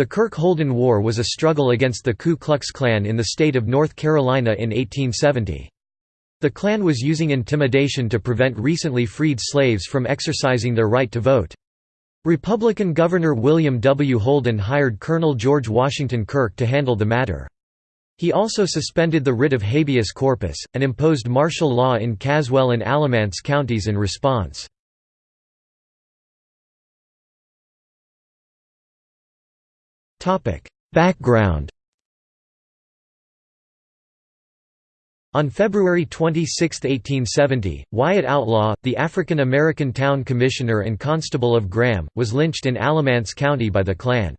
The Kirk-Holden War was a struggle against the Ku Klux Klan in the state of North Carolina in 1870. The Klan was using intimidation to prevent recently freed slaves from exercising their right to vote. Republican Governor William W. Holden hired Colonel George Washington Kirk to handle the matter. He also suspended the writ of habeas corpus, and imposed martial law in Caswell and Alamance counties in response. Background On February 26, 1870, Wyatt Outlaw, the African-American town commissioner and constable of Graham, was lynched in Alamance County by the Klan.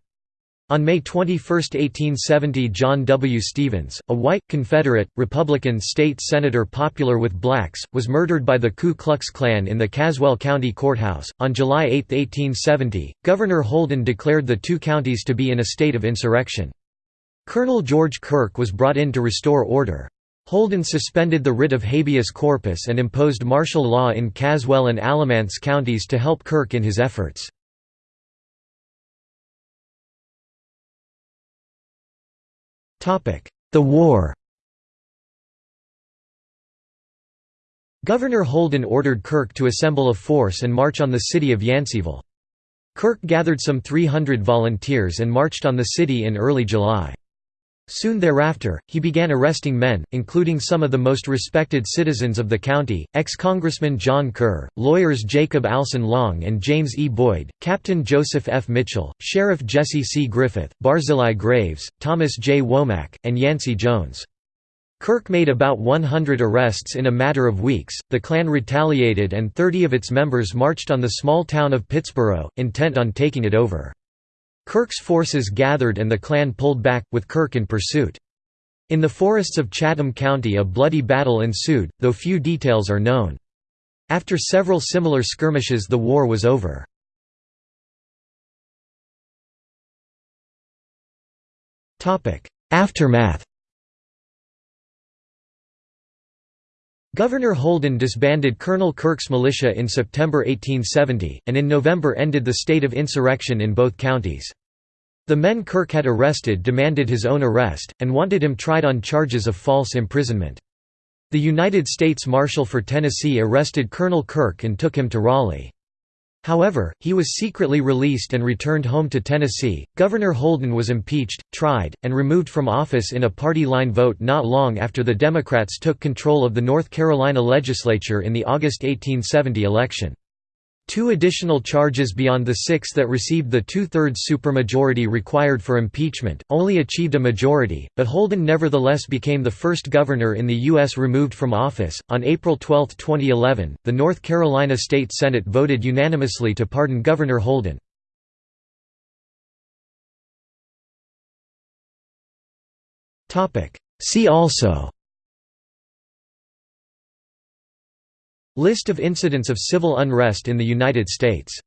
On May 21, 1870 John W. Stephens, a white, Confederate, Republican state senator popular with blacks, was murdered by the Ku Klux Klan in the Caswell County Courthouse. On July 8, 1870, Governor Holden declared the two counties to be in a state of insurrection. Colonel George Kirk was brought in to restore order. Holden suspended the writ of habeas corpus and imposed martial law in Caswell and Alamance counties to help Kirk in his efforts. The war Governor Holden ordered Kirk to assemble a force and march on the city of Yanceyville. Kirk gathered some 300 volunteers and marched on the city in early July. Soon thereafter, he began arresting men, including some of the most respected citizens of the county, ex-Congressman John Kerr, lawyers Jacob Alson Long and James E. Boyd, Captain Joseph F. Mitchell, Sheriff Jesse C. Griffith, Barzillai Graves, Thomas J. Womack, and Yancey Jones. Kirk made about 100 arrests in a matter of weeks. The Klan retaliated and 30 of its members marched on the small town of Pittsboro, intent on taking it over. Kirk's forces gathered and the Klan pulled back, with Kirk in pursuit. In the forests of Chatham County a bloody battle ensued, though few details are known. After several similar skirmishes the war was over. Aftermath Governor Holden disbanded Colonel Kirk's militia in September 1870, and in November ended the state of insurrection in both counties. The men Kirk had arrested demanded his own arrest, and wanted him tried on charges of false imprisonment. The United States Marshal for Tennessee arrested Colonel Kirk and took him to Raleigh. However, he was secretly released and returned home to Tennessee. Governor Holden was impeached, tried, and removed from office in a party line vote not long after the Democrats took control of the North Carolina legislature in the August 1870 election. Two additional charges beyond the six that received the two-thirds supermajority required for impeachment, only achieved a majority, but Holden nevertheless became the first governor in the U.S. removed from office. On April 12, 2011, the North Carolina State Senate voted unanimously to pardon Governor Holden. See also List of incidents of civil unrest in the United States